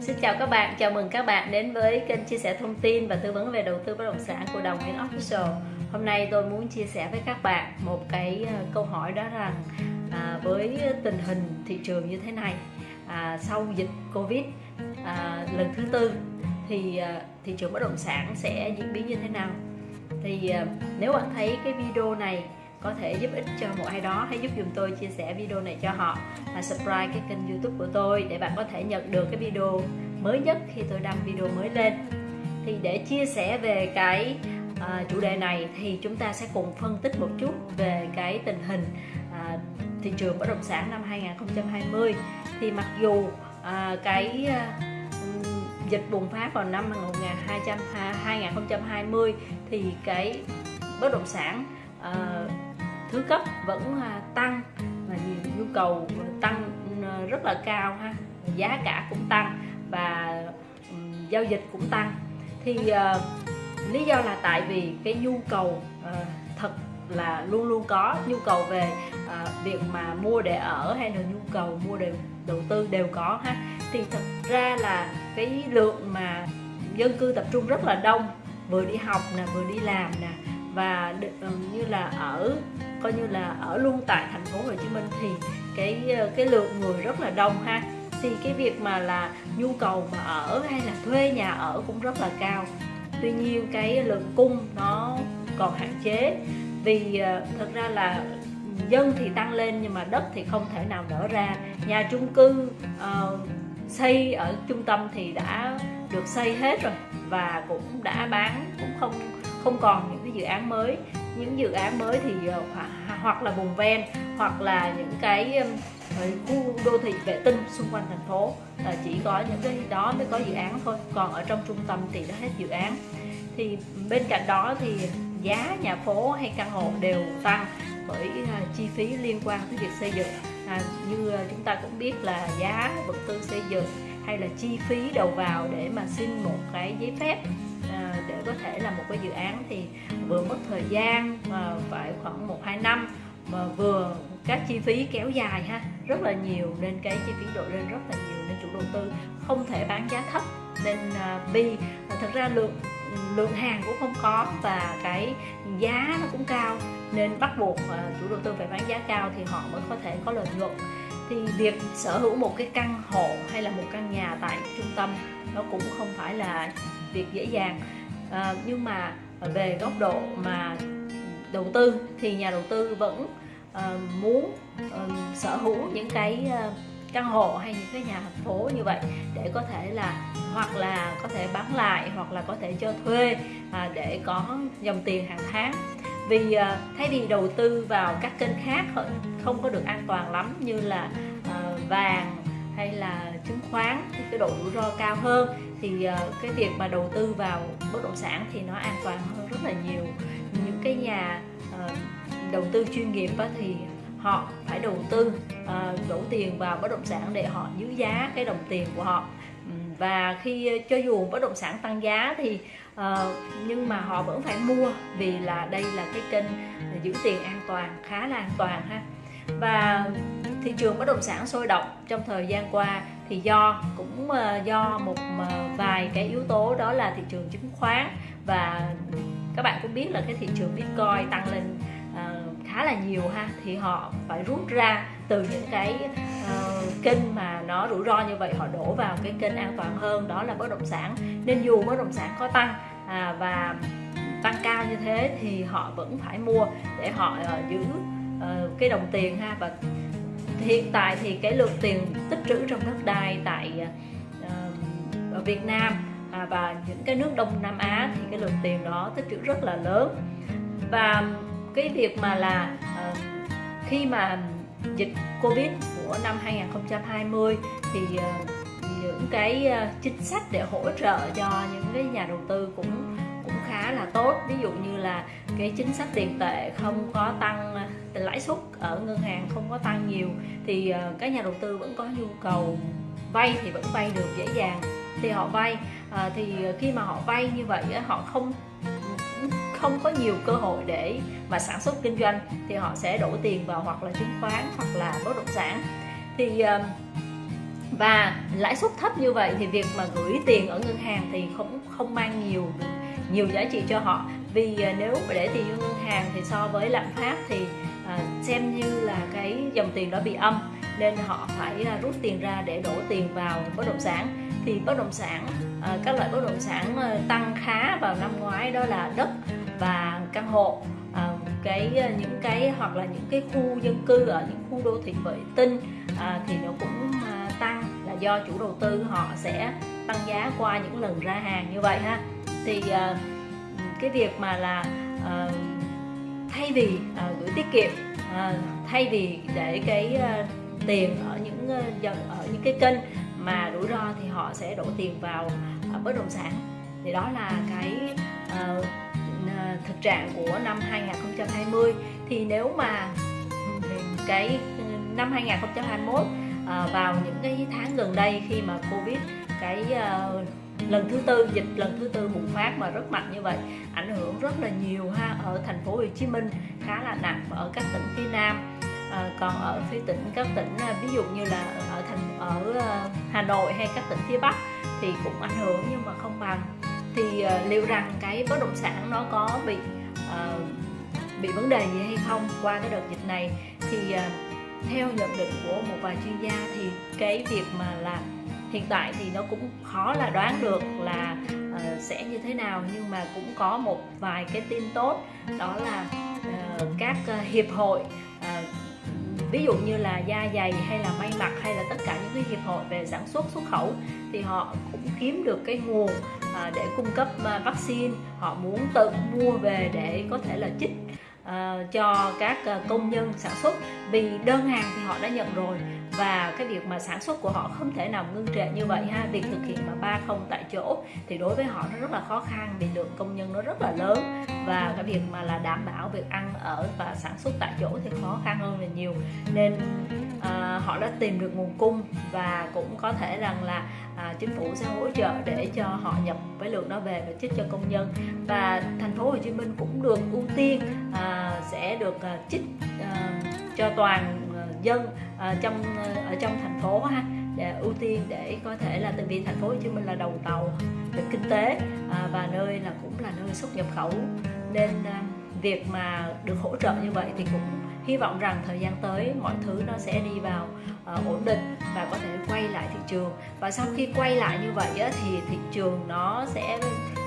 Xin chào các bạn, chào mừng các bạn đến với kênh chia sẻ thông tin và tư vấn về đầu tư bất động sản của Đồng Nguyễn Official. Hôm nay tôi muốn chia sẻ với các bạn một cái ờ, câu hỏi đó rằng à, với tình hình thị trường như thế này à, sau dịch Covid à, lần thứ tư thì à, thị trường bất động sản sẽ diễn biến như thế nào? Thì à, nếu bạn thấy cái video này có thể giúp ích cho một ai đó hãy giúp dùm tôi chia sẻ video này cho họ và subscribe cái kênh youtube của tôi để bạn có thể nhận được cái video mới nhất khi tôi đăng video mới lên. Thì để chia sẻ về cái uh, chủ đề này thì chúng ta sẽ cùng phân tích một chút về cái tình hình uh, thị trường bất động sản năm 2020 thì mặc dù uh, cái uh, dịch bùng phát vào năm 2020 thì cái bất động sản uh, thứ cấp vẫn à, tăng và nhu cầu tăng ừ, rất là cao ha. Giá cả cũng tăng và ừ, giao dịch cũng tăng. Thì uh, lý do là tại vì cái nhu cầu uh, thật là luôn luôn có. Nhu cầu về uh, việc mà mua để ở hay là nhu cầu mua để đầu tư đều có ha. Thì thật ra là cái lượng mà dân cư tập trung rất là đông. Vừa đi học nè vừa đi làm nè và ừ, như là ở coi như là ở luôn tại thành phố Hồ Chí Minh thì cái ờ, cái lượng người rất là đông ha. Thì cái việc mà là nhu cầu mà ở hay là thuê nhà ở cũng rất là cao. Tuy nhiên cái lượng cung nó còn hạn chế vì thực thật ra là dân thì tăng lên nhưng mà đất thì không thể nào nở ra. Nhà chung cư uh, xây ở trung tâm thì đã được xây hết rồi và cũng đã bán cũng không không còn những cái dự án mới những dự án mới thì ờ, hoặc là vùng ven hoặc là những cái ờ, khu đô thị vệ tinh xung quanh thành phố. Là chỉ có những cái đó mới có dự án thôi còn ở trong trung tâm thì đã hết dự án. Thì bên cạnh đó thì giá nhà phố hay căn hộ đều tăng bởi à, chi phí liên quan tới việc xây dựng. À, như ờ, chúng ta cũng biết là giá vật tư xây dựng hay là chi phí đầu vào để mà xin một cái giấy phép cũng có thể là một cái dự án thì vừa mất thời gian mà phải khoảng một hai năm mà vừa các chi phí kéo dài ha. Rất là nhiều nên cái chi phí đội lên rất là nhiều nên chủ đầu tư không thể bán giá thấp. Nên à, uh, vì thật ra lượng lượng hàng cũng không có và cái giá nó cũng cao. Nên bắt buộc uh, chủ đầu tư phải bán giá cao thì họ mới có thể có lợi nhuận. Thì việc sở hữu một cái căn hộ hay là một căn nhà tại trung tâm nó cũng không phải là việc dễ dàng à, nhưng mà về góc độ mà đầu tư thì nhà đầu tư vẫn à, muốn à, sở hữu những cái à, căn hộ hay những cái nhà thành phố như vậy để có thể là hoặc là có thể bán lại hoặc là có thể cho thuê à, để có dòng tiền hàng tháng. Vì à, thay vì đầu tư vào các kênh khác không có được an toàn lắm như là à, vàng hay là chứng khoán thì cái độ rủi ro cao hơn thì ờ, cái việc mà đầu tư vào bất động sản thì nó an toàn hơn rất là nhiều. Những cái nhà ờ, đầu tư chuyên nghiệp thì họ phải đầu tư ờ, đổ tiền vào bất động sản để họ giữ giá cái đồng tiền của họ. Và khi cho dù bất động sản tăng giá thì uh, nhưng mà họ vẫn phải mua vì là đây là cái kênh giữ tiền an toàn khá là an toàn ha. Và thị trường bất động sản sôi động trong thời gian qua thì do cũng ờ, do một ờ, vài cái yếu tố đó là thị trường chứng khoán. Và các bạn cũng biết là cái thị trường bitcoin tăng lên ờ, khá là nhiều ha thì họ phải rút ra từ những cái uh, kênh mà nó rủi ro như vậy họ đổ vào cái kênh an toàn hơn đó là bất động sản. Nên dù bất động sản có tăng à, và tăng cao như thế thì họ vẫn phải mua để họ uh, giữ uh, cái đồng tiền ha và hiện tại thì cái lượng tiền tích trữ trong đất đai tại uh, ở Việt Nam à, và những cái nước Đông Nam Á thì cái lượng tiền đó tích trữ rất là lớn. Và cái việc mà là uh, khi mà dịch Covid của năm 2020 thì uh, những cái uh, chính sách để hỗ trợ cho những cái nhà đầu tư cũng cũng khá là tốt. Ví dụ như là cái chính sách tiền tệ không có tăng lãi suất ở ngân hàng không có tăng nhiều thì ờ, các nhà đầu tư vẫn có nhu cầu vay thì vẫn vay được dễ dàng. Thì họ vay à, thì khi mà họ vay như vậy họ không không có nhiều cơ hội để mà sản xuất kinh doanh thì họ sẽ đổ tiền vào hoặc là chứng khoán hoặc là bất động sản. Thì ờ, và lãi suất thấp như vậy thì việc mà gửi tiền ở ngân hàng thì không không mang nhiều nhiều giá trị cho họ. Vì nếu để tiền vô ngân hàng thì so với lạm phát thì à, xem như là cái dòng tiền đó bị âm nên họ phải à, rút tiền ra để đổ tiền vào bất động sản. Thì bất động sản à, các loại bất động sản à, tăng khá vào năm ngoái đó là đất và căn hộ. À, cái à, những cái hoặc là những cái khu dân cư ở những khu đô thị vệ tinh à, thì nó cũng à, tăng là do chủ đầu tư họ sẽ tăng giá qua những lần ra hàng như vậy ha. Thì à, cái việc mà là à, thay vì à, gửi tiết kiệm à, thay vì để cái à, tiền ở những à, ở những cái kênh mà rủi ro thì họ sẽ đổ tiền vào à, bất động sản. Thì đó là cái à, thực trạng của năm 2020 thì nếu mà cái năm 2021 à, ờ, vào những cái tháng gần đây khi mà Covid cái uh, lần thứ tư dịch lần thứ tư bùng phát mà rất mạnh như vậy ảnh hưởng rất là nhiều ha ở thành phố Hồ Chí Minh khá là nặng ở các tỉnh phía Nam. À, còn ở phía tỉnh các tỉnh ờ, ví dụ như là ở thành ở ờ, Hà Nội hay các tỉnh phía Bắc thì cũng ảnh hưởng nhưng mà không bằng. Thì uh, liệu rằng cái bất động sản nó có bị uh, bị vấn đề gì hay không qua cái đợt dịch này? Thì uh, theo nhận định của một vài chuyên gia thì cái việc mà là hiện tại thì nó cũng khó là đoán được là uh, sẽ như thế nào nhưng mà cũng có một vài cái tin tốt đó là uh, các uh, hiệp hội uh, ví dụ như là da dày hay là may mặc hay là tất cả những cái hiệp hội về sản xuất xuất khẩu thì họ cũng kiếm được cái nguồn à, để cung cấp à, vaccine. Họ muốn tự mua về để có thể là chích à, cho các à, công nhân sản xuất. Vì đơn hàng thì họ đã nhận rồi và cái việc mà sản xuất của họ không thể nào ngưng trệ như vậy ha. Việc thực hiện mà ba không tại chỗ thì đối với họ nó rất là khó khăn vì lượng công nhân nó rất là lớn. Và cái việc mà là đảm bảo việc ăn ở và sản xuất tại chỗ thì khó khăn hơn là nhiều. Nên à, họ đã tìm được nguồn cung và cũng có thể rằng là à, chính phủ sẽ hỗ trợ để cho họ nhập với lượng đó về và chích cho công nhân. Và thành phố Hồ Chí Minh cũng được ưu tiên à, sẽ được à, chích à, ờ, cho toàn dân uh, trong uh, ở trong thành phố ha để ưu tiên để có thể là tại vì thành phố Hồ Chí Minh là đầu tàu về kinh tế uh, và nơi là cũng là nơi xuất nhập khẩu. Nên uh, việc mà được hỗ trợ như vậy thì cũng hy vọng rằng thời gian tới mọi thứ nó sẽ đi vào uh, ổn định và có thể quay lại thị trường. Và sau khi quay lại như vậy á, thì thị trường nó sẽ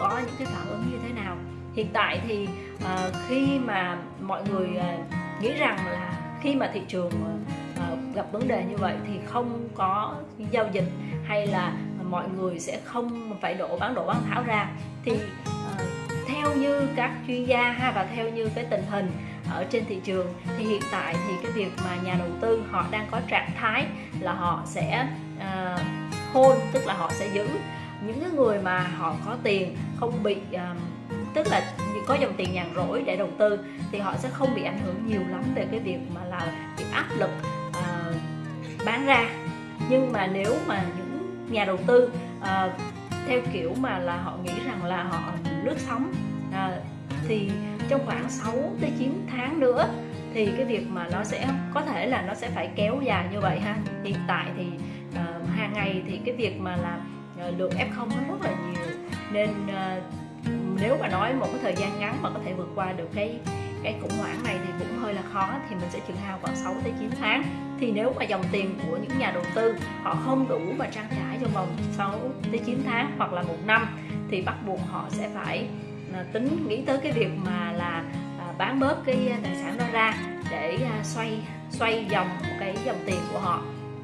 có những cái phản ứng như thế nào? Hiện tại thì uh, khi mà mọi người uh, nghĩ rằng là khi mà thị trường uh, gặp vấn đề như vậy thì không có giao dịch hay là mọi người sẽ không phải đổ bán đổ bán tháo ra. Thì uh, theo như các chuyên gia ha và theo như cái tình hình ở trên thị trường thì hiện tại thì cái việc mà nhà đầu tư họ đang có trạng thái là họ sẽ uh, hôn tức là họ sẽ giữ. Những cái người mà họ có tiền không bị uh, tức là có dòng tiền nhàn rỗi để đầu tư thì họ sẽ không bị ảnh hưởng nhiều lắm về cái việc mà là bị áp lực uh, bán ra. Nhưng mà nếu mà những nhà đầu tư uh, theo kiểu mà là họ nghĩ rằng là họ lướt sóng uh, thì trong khoảng 6 tới 9 tháng nữa thì cái việc mà nó sẽ có thể là nó sẽ phải kéo dài như vậy ha. Hiện tại thì uh, hàng ngày thì cái việc mà là uh, lượng f0 nó rất là nhiều. Nên uh, nếu mà nói một cái thời gian ngắn mà có thể vượt qua được cái cái khủng hoảng này thì cũng hơi là khó thì mình sẽ chừng hao khoảng 6 tới 9 tháng. Thì nếu mà dòng tiền của những nhà đầu tư họ không đủ mà trang trải trong vòng 6 tới 9 tháng hoặc là một năm thì bắt buộc họ sẽ phải à, tính nghĩ tới cái việc mà là à, bán bớt cái tài sản đó ra để à, xoay xoay dòng cái dòng tiền của họ.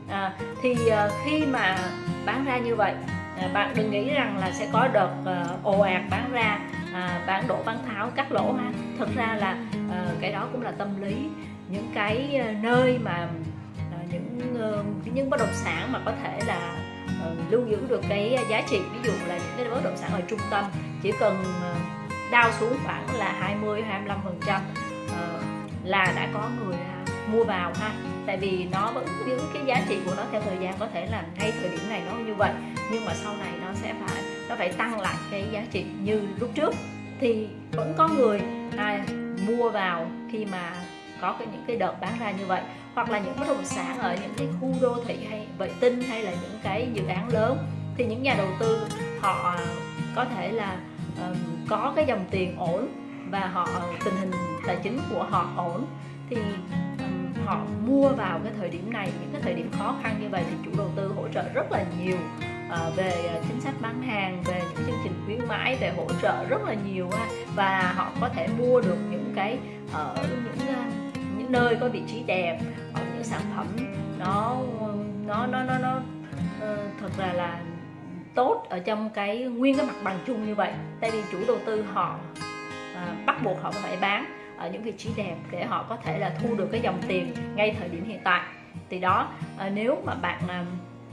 À, thì khi mà bán ra như vậy À, bạn đừng nghĩ rằng là sẽ có đợt ờ, ồ ạt bán ra à, bán đổ bán tháo cắt lỗ ha. Thật ra là ờ, cái đó cũng là tâm lý. Những cái ờ, nơi mà những những bất động sản mà có thể là lưu giữ được cái giá trị ví dụ là những cái bất động sản ở trung tâm chỉ cần đau xuống khoảng là 20 25 phần trăm là đã có người mua vào ha. Tại vì nó vẫn giữ cái giá trị của nó theo thời gian có thể là ngay thời điểm này nó như vậy nhưng mà sau này nó sẽ phải nó phải tăng lại cái giá trị như lúc trước. Thì vẫn có người à, mua vào khi mà có cái những cái đợt bán ra như vậy hoặc là những bất động sản ở những cái khu đô thị hay vệ tinh hay là những cái dự án lớn thì những nhà đầu tư họ có thể là um, có cái dòng tiền ổn và họ tình hình tài chính của họ ổn. Thì họ mua vào cái thời điểm này những cái thời điểm khó khăn như vậy thì chủ đầu tư hỗ trợ rất là nhiều uh, về ờ, chính sách bán hàng về những chương trình khuyến mãi về hỗ trợ rất là nhiều và họ có thể mua được những cái ở những những nơi có vị trí đẹp ở những sản phẩm nó nó nó nó nó thật là là tốt ở trong cái nguyên cái mặt bằng chung như vậy. Tại vì chủ đầu tư họ à, bắt buộc họ phải bán ở những vị trí đẹp để họ có thể là thu được cái dòng tiền ngay thời điểm hiện tại. Thì đó ờ, nếu mà bạn ờ,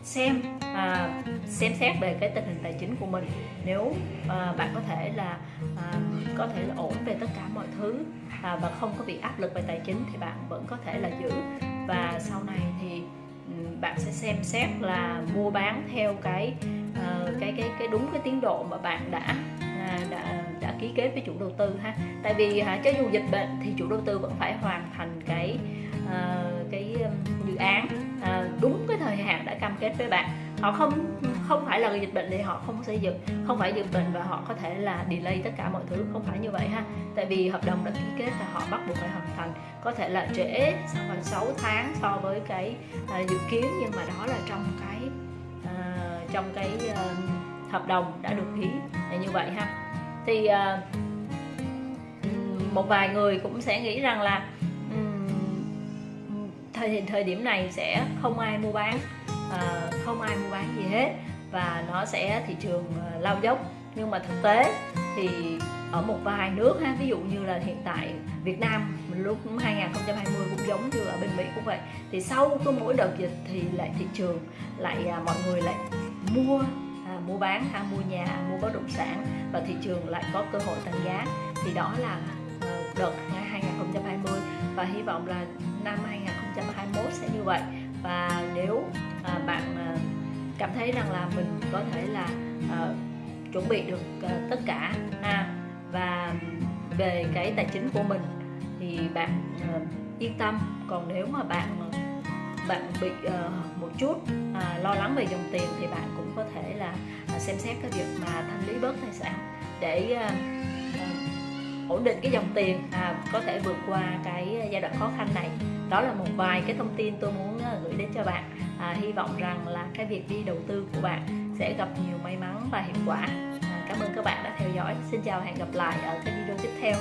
xem à, xem xét về cái tình hình tài chính của mình nếu à, bạn có thể là à, có thể là ổn về tất cả mọi thứ à, và không có bị áp lực về tài chính thì bạn vẫn có thể là giữ. Và sau này thì ừ, bạn sẽ xem xét là mua bán theo cái cái cái cái đúng cái tiến độ mà bạn đã uh, đã đã ký kết với chủ đầu tư ha. Tại vì uh, cho dù dịch bệnh thì chủ đầu tư vẫn phải hoàn thành cái uh, cái dự án uh, đúng cái thời hạn đã cam kết với bạn. Họ không không phải là dịch bệnh thì họ không xây dựng không phải dịch bệnh và họ có thể là delay tất cả mọi thứ không phải như vậy ha. Tại vì hợp đồng đã ký kết là họ bắt buộc phải hoàn thành. Có thể là trễ khoảng 6 tháng so với cái uh, dự kiến nhưng mà đó là trong cái uh, trong cái uh, hợp đồng đã được ký. Như vậy ha thì uh, một vài người cũng sẽ nghĩ rằng là thời thời điểm này sẽ không ai mua bán uh, không ai mua bán gì hết và nó sẽ thị trường uh, lao dốc. Nhưng mà thực tế thì ở một vài nước ha ví dụ như là hiện tại Việt Nam mình lúc 2020 cũng giống như ở bên Mỹ cũng vậy thì sau cái mỗi đợt dịch thì lại thị trường lại à, mọi người lại mua mua bán ha mua nhà mua bất động sản và thị trường lại có cơ hội tăng giá. Thì đó là ờ, đợt 2020 và hy vọng là năm 2021 sẽ như vậy. Và nếu à, bạn à, cảm thấy rằng là mình có thể là à, chuẩn bị được à, tất cả ha và về cái tài chính của mình thì bạn à, yên tâm. Còn nếu mà bạn bạn bị uh, một chút uh, lo lắng về dòng tiền thì bạn cũng có thể là uh, xem xét cái việc mà thanh lý bớt tài sản để ờ, ờ, ổn định cái dòng tiền à, có thể vượt qua cái giai đoạn khó khăn này. Đó là một vài cái thông tin tôi muốn ờ, gửi đến cho bạn. À, hy vọng rằng là cái việc đi đầu tư của bạn sẽ gặp nhiều may mắn và hiệu quả. À, cảm ơn các bạn đã theo dõi. Xin chào hẹn gặp lại ở cái video tiếp theo.